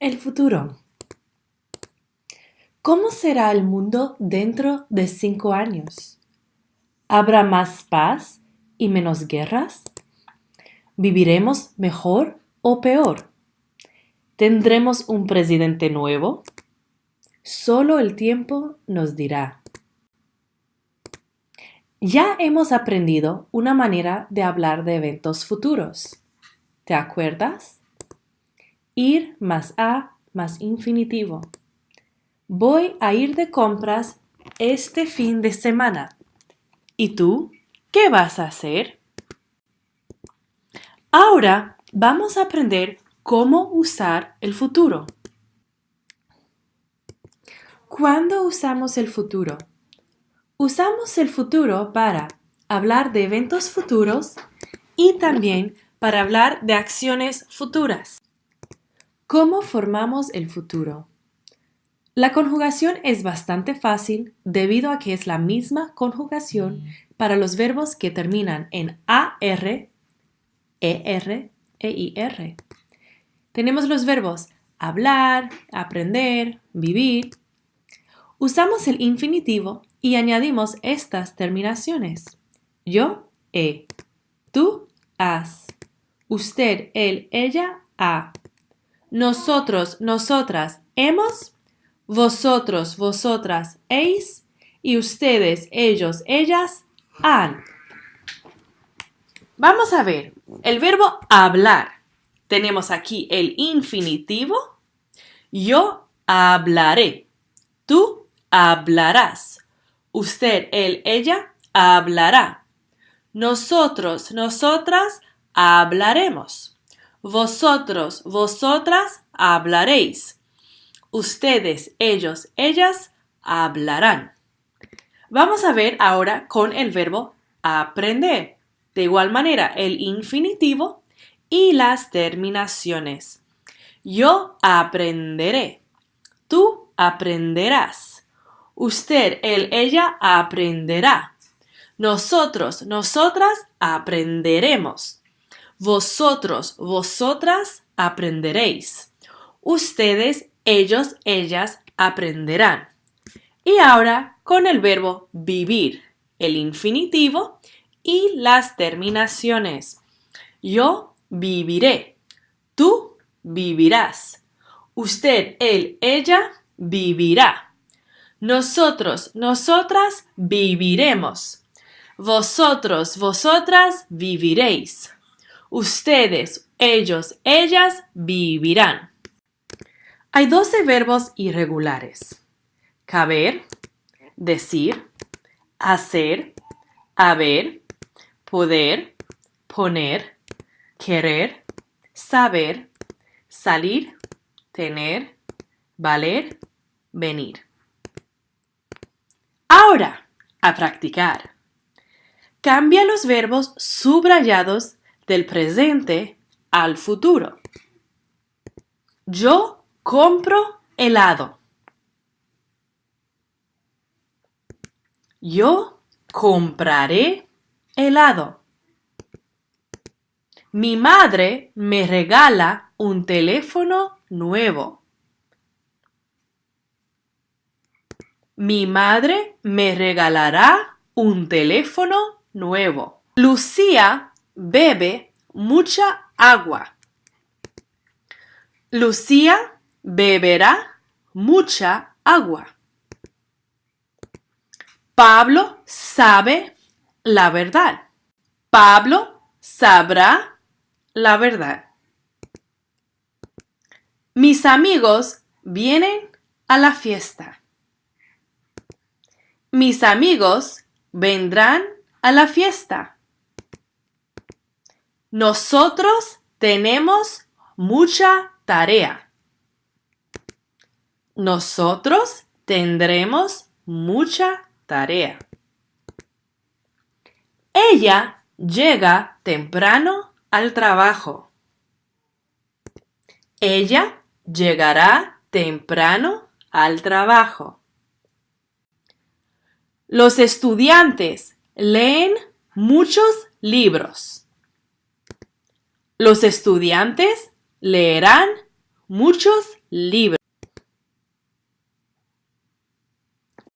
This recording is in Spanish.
El futuro. ¿Cómo será el mundo dentro de cinco años? ¿Habrá más paz y menos guerras? ¿Viviremos mejor o peor? ¿Tendremos un presidente nuevo? Solo el tiempo nos dirá. Ya hemos aprendido una manera de hablar de eventos futuros. ¿Te acuerdas? Ir más a más infinitivo. Voy a ir de compras este fin de semana. ¿Y tú? ¿Qué vas a hacer? Ahora vamos a aprender cómo usar el futuro. ¿Cuándo usamos el futuro? Usamos el futuro para hablar de eventos futuros y también para hablar de acciones futuras. ¿Cómo formamos el futuro? La conjugación es bastante fácil debido a que es la misma conjugación para los verbos que terminan en AR, ER e IR. Tenemos los verbos hablar, aprender, vivir. Usamos el infinitivo y añadimos estas terminaciones. Yo, he. Tú, has. Usted, él, ella, ha. Nosotros, nosotras, hemos. Vosotros, vosotras, heis. Y ustedes, ellos, ellas, han. Vamos a ver el verbo hablar. Tenemos aquí el infinitivo. Yo hablaré. Tú hablarás. Usted, él, ella hablará. Nosotros, nosotras hablaremos. Vosotros, vosotras hablaréis. Ustedes, ellos, ellas hablarán. Vamos a ver ahora con el verbo aprender. De igual manera, el infinitivo y las terminaciones. Yo aprenderé. Tú aprenderás. Usted, él, ella aprenderá. Nosotros, nosotras aprenderemos. Vosotros, vosotras aprenderéis. Ustedes, ellos, ellas aprenderán. Y ahora con el verbo vivir, el infinitivo y las terminaciones. Yo viviré. Tú vivirás. Usted, él, ella vivirá. Nosotros, nosotras viviremos. Vosotros, vosotras viviréis. Ustedes, ellos, ellas vivirán. Hay 12 verbos irregulares. Caber, decir, hacer, haber, poder, poner, querer, saber, salir, tener, valer, venir. Ahora, a practicar. Cambia los verbos subrayados del presente al futuro. Yo compro helado. Yo compraré helado. Mi madre me regala un teléfono nuevo. Mi madre me regalará un teléfono nuevo. Lucía bebe mucha agua. Lucía beberá mucha agua. Pablo sabe la verdad. Pablo sabrá la verdad. Mis amigos vienen a la fiesta. Mis amigos vendrán a la fiesta. Nosotros tenemos mucha tarea. Nosotros tendremos mucha tarea. Ella llega temprano al trabajo. Ella llegará temprano al trabajo. Los estudiantes leen muchos libros. Los estudiantes leerán muchos libro